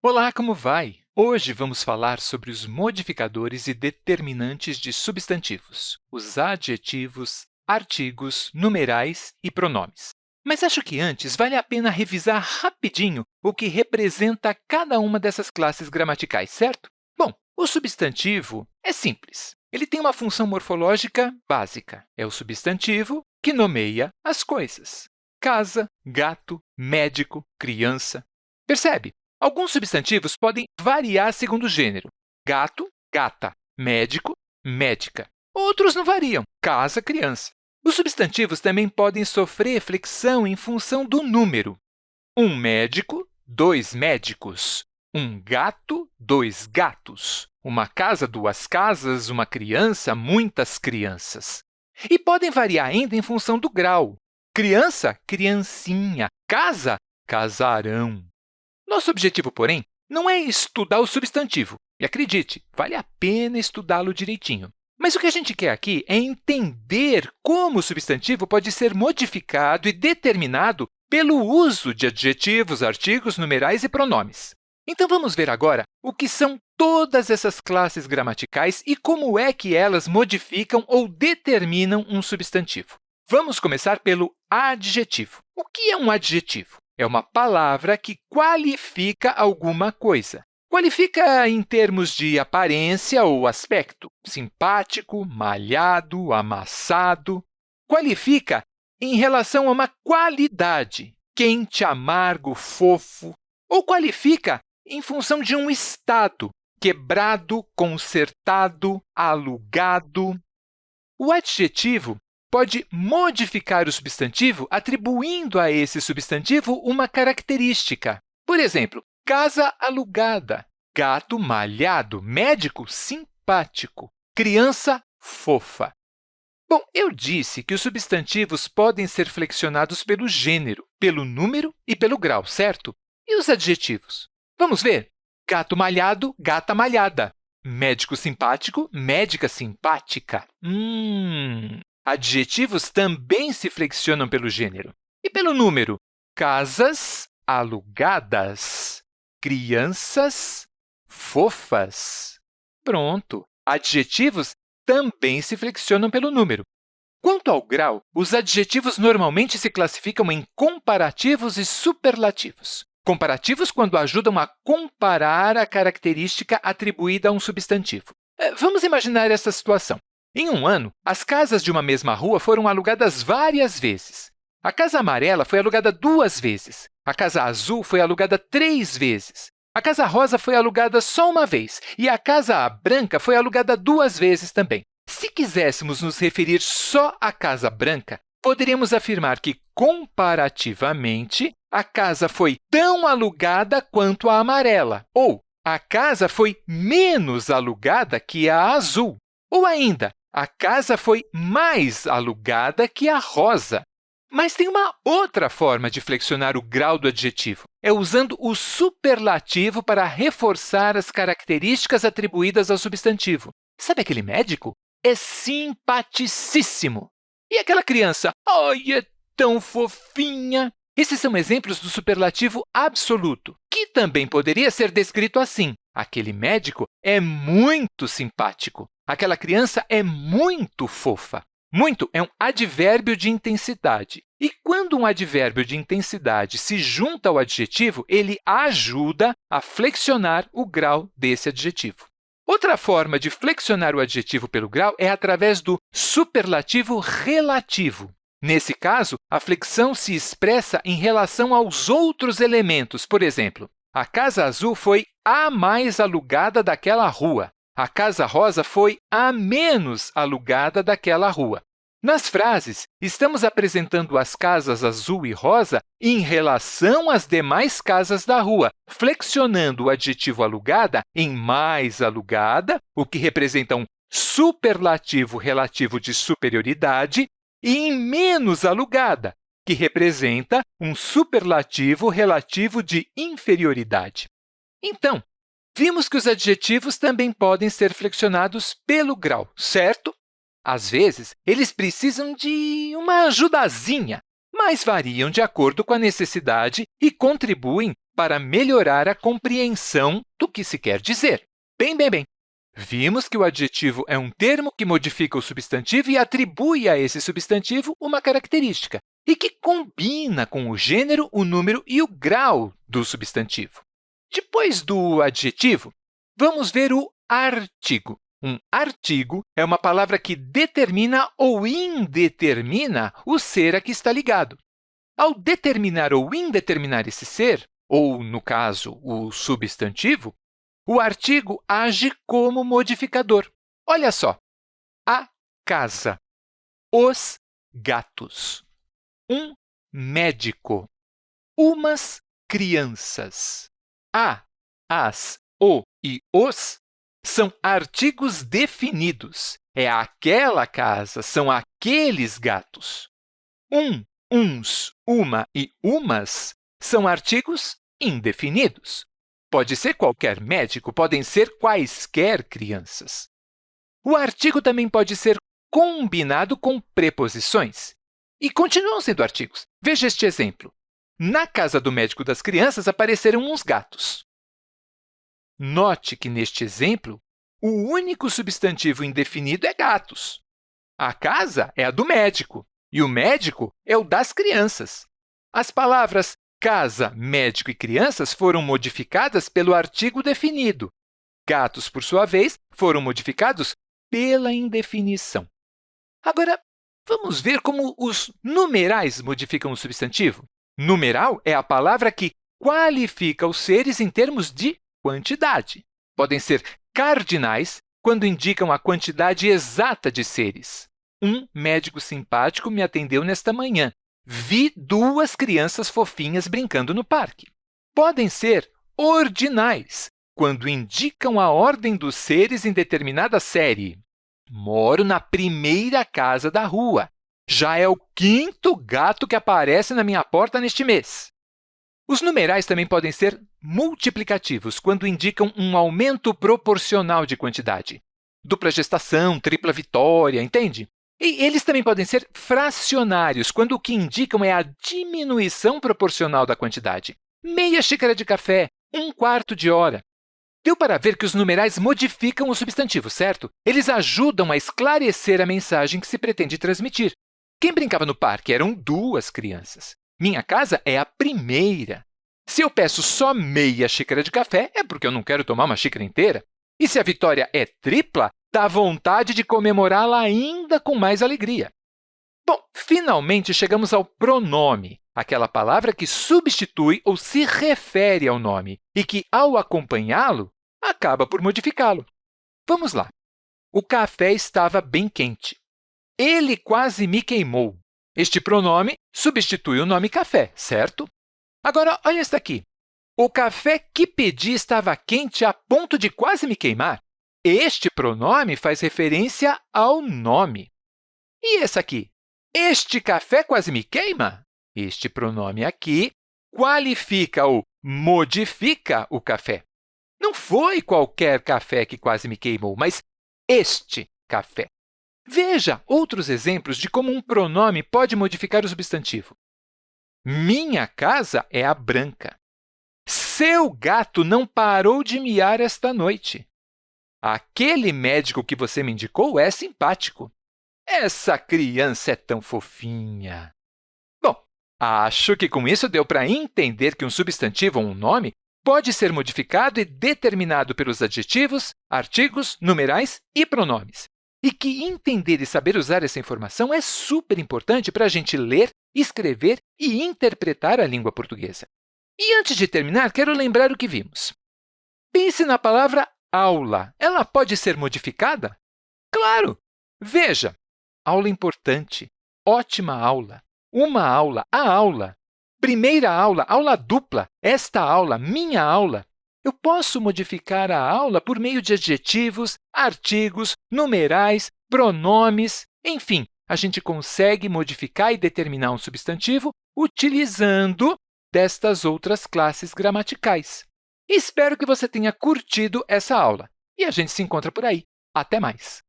Olá, como vai? Hoje vamos falar sobre os modificadores e determinantes de substantivos, os adjetivos, artigos, numerais e pronomes. Mas acho que antes vale a pena revisar rapidinho o que representa cada uma dessas classes gramaticais, certo? Bom, o substantivo é simples. Ele tem uma função morfológica básica. É o substantivo que nomeia as coisas. Casa, gato, médico, criança. Percebe? Alguns substantivos podem variar segundo o gênero. Gato, gata. Médico, médica. Outros não variam. Casa, criança. Os substantivos também podem sofrer flexão em função do número. Um médico, dois médicos. Um gato, dois gatos. Uma casa, duas casas. Uma criança, muitas crianças. E podem variar ainda em função do grau. Criança, criancinha. Casa, casarão. Nosso objetivo, porém, não é estudar o substantivo. E acredite, vale a pena estudá-lo direitinho. Mas o que a gente quer aqui é entender como o substantivo pode ser modificado e determinado pelo uso de adjetivos, artigos, numerais e pronomes. Então, vamos ver agora o que são todas essas classes gramaticais e como é que elas modificam ou determinam um substantivo. Vamos começar pelo adjetivo. O que é um adjetivo? É uma palavra que qualifica alguma coisa. Qualifica em termos de aparência ou aspecto, simpático, malhado, amassado. Qualifica em relação a uma qualidade, quente, amargo, fofo. Ou qualifica em função de um estado, quebrado, consertado, alugado. O adjetivo pode modificar o substantivo atribuindo a esse substantivo uma característica. Por exemplo, casa alugada, gato malhado, médico simpático, criança fofa. Bom, eu disse que os substantivos podem ser flexionados pelo gênero, pelo número e pelo grau, certo? E os adjetivos? Vamos ver. Gato malhado, gata malhada. Médico simpático, médica simpática. Hum, Adjetivos também se flexionam pelo gênero. E pelo número? Casas alugadas, crianças fofas. Pronto! Adjetivos também se flexionam pelo número. Quanto ao grau, os adjetivos normalmente se classificam em comparativos e superlativos. Comparativos quando ajudam a comparar a característica atribuída a um substantivo. Eh, vamos imaginar essa situação. Em um ano, as casas de uma mesma rua foram alugadas várias vezes. A casa amarela foi alugada duas vezes, a casa azul foi alugada três vezes, a casa rosa foi alugada só uma vez e a casa branca foi alugada duas vezes também. Se quiséssemos nos referir só à casa branca, poderíamos afirmar que, comparativamente, a casa foi tão alugada quanto a amarela, ou a casa foi menos alugada que a azul. Ou ainda, a casa foi mais alugada que a rosa. Mas tem uma outra forma de flexionar o grau do adjetivo. É usando o superlativo para reforçar as características atribuídas ao substantivo. Sabe aquele médico? É simpaticíssimo. E aquela criança? Ai, é tão fofinha! Esses são exemplos do superlativo absoluto, que também poderia ser descrito assim. Aquele médico é muito simpático. Aquela criança é muito fofa. Muito é um advérbio de intensidade. E quando um advérbio de intensidade se junta ao adjetivo, ele ajuda a flexionar o grau desse adjetivo. Outra forma de flexionar o adjetivo pelo grau é através do superlativo relativo. Nesse caso, a flexão se expressa em relação aos outros elementos. Por exemplo, a casa azul foi a mais alugada daquela rua a Casa Rosa foi a menos alugada daquela rua. Nas frases, estamos apresentando as casas azul e rosa em relação às demais casas da rua, flexionando o adjetivo alugada em mais alugada, o que representa um superlativo relativo de superioridade, e em menos alugada, que representa um superlativo relativo de inferioridade. Então, Vimos que os adjetivos também podem ser flexionados pelo grau, certo? Às vezes, eles precisam de uma ajudazinha, mas variam de acordo com a necessidade e contribuem para melhorar a compreensão do que se quer dizer. Bem, bem, bem. Vimos que o adjetivo é um termo que modifica o substantivo e atribui a esse substantivo uma característica e que combina com o gênero, o número e o grau do substantivo. Depois do adjetivo, vamos ver o artigo. Um artigo é uma palavra que determina ou indetermina o ser a que está ligado. Ao determinar ou indeterminar esse ser, ou, no caso, o substantivo, o artigo age como modificador. Olha só, a casa, os gatos, um médico, umas crianças. A, as, o e os são artigos definidos. É aquela casa, são aqueles gatos. Um, uns, uma e umas são artigos indefinidos. Pode ser qualquer médico, podem ser quaisquer crianças. O artigo também pode ser combinado com preposições. E continuam sendo artigos. Veja este exemplo. Na casa do médico das crianças apareceram uns gatos. Note que, neste exemplo, o único substantivo indefinido é gatos. A casa é a do médico e o médico é o das crianças. As palavras Casa, médico e crianças foram modificadas pelo artigo definido. Gatos, por sua vez, foram modificados pela indefinição. Agora, vamos ver como os numerais modificam o substantivo. Numeral é a palavra que qualifica os seres em termos de quantidade. Podem ser cardinais quando indicam a quantidade exata de seres. Um médico simpático me atendeu nesta manhã vi duas crianças fofinhas brincando no parque. Podem ser ordinais, quando indicam a ordem dos seres em determinada série. Moro na primeira casa da rua. Já é o quinto gato que aparece na minha porta neste mês. Os numerais também podem ser multiplicativos, quando indicam um aumento proporcional de quantidade. Dupla gestação, tripla vitória, entende? E eles também podem ser fracionários, quando o que indicam é a diminuição proporcional da quantidade. Meia xícara de café, um quarto de hora. Deu para ver que os numerais modificam o substantivo, certo? Eles ajudam a esclarecer a mensagem que se pretende transmitir. Quem brincava no parque eram duas crianças. Minha casa é a primeira. Se eu peço só meia xícara de café, é porque eu não quero tomar uma xícara inteira. E se a vitória é tripla, dá vontade de comemorá-la ainda com mais alegria. Bom, finalmente chegamos ao pronome, aquela palavra que substitui ou se refere ao nome e que, ao acompanhá-lo, acaba por modificá-lo. Vamos lá. O café estava bem quente. Ele quase me queimou. Este pronome substitui o nome café, certo? Agora, olha esta aqui. O café que pedi estava quente a ponto de quase me queimar. Este pronome faz referência ao nome. E esse aqui? Este café quase me queima? Este pronome aqui qualifica ou modifica o café. Não foi qualquer café que quase me queimou, mas este café. Veja outros exemplos de como um pronome pode modificar o substantivo. Minha casa é a branca. Seu gato não parou de miar esta noite. Aquele médico que você me indicou é simpático. Essa criança é tão fofinha. Bom, acho que com isso deu para entender que um substantivo ou um nome pode ser modificado e determinado pelos adjetivos, artigos, numerais e pronomes. E que entender e saber usar essa informação é super importante para a gente ler, escrever e interpretar a língua portuguesa. E antes de terminar, quero lembrar o que vimos. Pense na palavra aula, ela pode ser modificada? Claro! Veja, aula importante, ótima aula, uma aula, a aula, primeira aula, aula dupla, esta aula, minha aula. Eu posso modificar a aula por meio de adjetivos, artigos, numerais, pronomes, enfim, a gente consegue modificar e determinar um substantivo utilizando destas outras classes gramaticais. Espero que você tenha curtido essa aula e a gente se encontra por aí. Até mais!